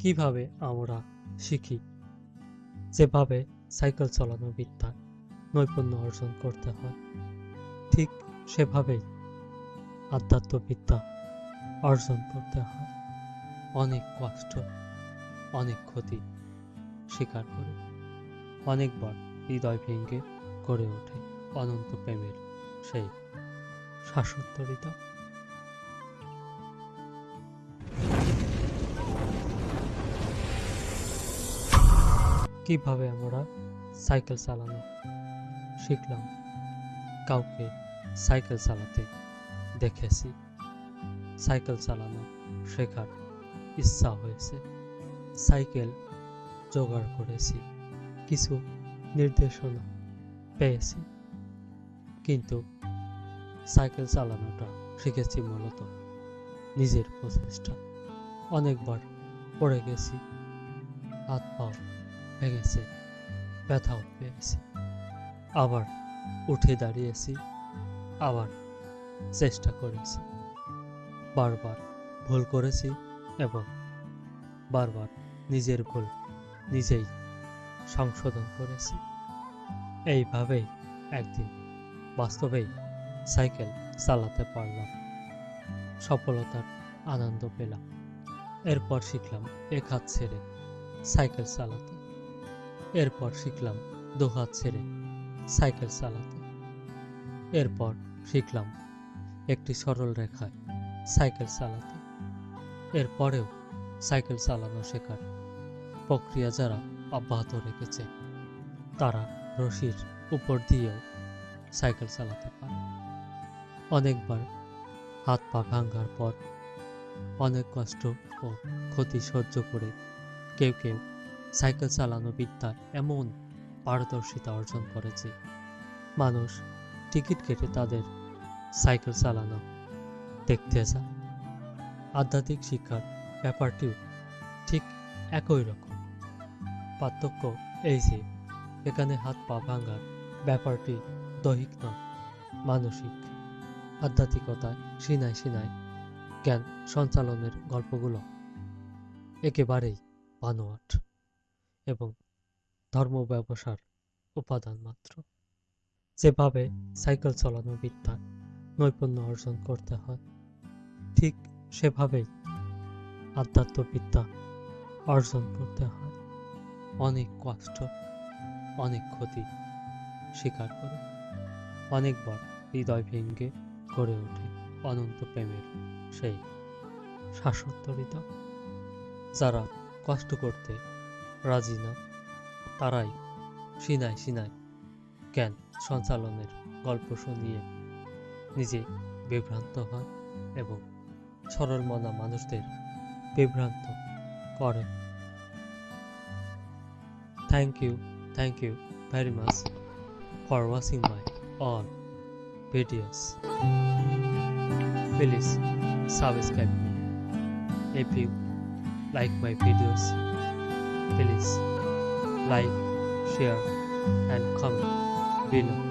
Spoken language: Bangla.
কীভাবে আমরা শিখি? যেভাবে সাইকেল চালানো বিদ্যা, নৈপুণ্য অর্জন করতে হয়, ঠিক সেভাবেই আধ্যাত্মবিদ্যা অর্জন করতে হয়। অনেক কষ্ট, অনেক ক্ষতি স্বীকার করে। অনেকবার হৃদয় ভেঙে গড়ে ওঠে অনন্ত প্রেমের সেই শাসত্তরিতা কীভাবে আমরা সাইকেল চালানো শিখলাম? কাউকে সাইকেল চালাতে দেখেছি। সাইকেল চালানো শেখার ইচ্ছা হয়েছে। সাইকেল জোগাড় করেছি। কিছু নির্দেশনা পেয়েছি। কিন্তু সাইকেল চালানোটা শিখেছি মূলত নিজের প্রচেষ্টা। অনেকবার পড়ে গেছি। হাত পাও ভেঙেছে ব্যথাও পেয়েছি আবার উঠে দাঁড়িয়েছি, আবার চেষ্টা করেছি। বারবার ভুল করেছি এবং বারবার নিজের ভুল নিজেই সংশোধন করেছি। এইভাবেই একদিন বাস্তবেই সাইকেল চালাতে পারলাম, সফলতার আনন্দ পেলাম। এরপর শিখলাম এক হাত ছেড়ে সাইকেল চালাতে। এরপর শিখলাম দু হাত ছেড়ে সাইকেল চালাতে। এরপর শিখলাম একটি সরল রেখায় সাইকেল চালাতে। এরপরেও সাইকেল চালানো শেখার প্রক্রিয়া যারা অব্যাহত রেখেছে, তারা রশির উপর দিয়েও সাইকেল চালাতে পারে। অনেকবার হাত পা ভাঙার পর অনেক কষ্ট ও ক্ষতি সহ্য করে কেউ কেউ সাইকেল চালানো বিদ্যা এমন পারদর্শিতা অর্জন করেছে। মানুষ টিকিট কেটে তাদের সাইকেল চালানো দেখতে যায় আধ্যাত্মিক শিক্ষার ব্যাপারটিও ঠিক একই রকম। পার্থক্য এই যে, এখানে হাত পা ভাঙার ব্যাপারটি দৈহিক নয়, মানসিক। আধ্যাত্মিকতায় সিনাই সিনাই জ্ঞান সঞ্চালনের গল্পগুলো একেবারেই বানোয়াট। এবং ধর্ম ব্যবসার উপাদান মাত্র। যেভাবে সাইকেল চালানো বিদ্যা, নৈপুণ্য অর্জন করতে হয়, ঠিক সেভাবেই আধ্যাত্মবিদ্যা অর্জন করতে হয়। অনেক কষ্ট, অনেক ক্ষতি স্বীকার করে, অনেকবার হৃদয় ভেঙ্গে গড়ে ওঠে অনন্ত প্রেমের সেই শাসত্তরিতা যারা কষ্ট করতে রাজি না। তারাই, সিনাই সিনাই জ্ঞান সঞ্চালনের গল্প শুনিয়ে নিজে বিভ্রান্ত হয় এবং সরল মনা মানুষদের বিভ্রান্ত করে। Thank you thank you very much for watching my all videos please subscribe me if you like my videos please like share and comment below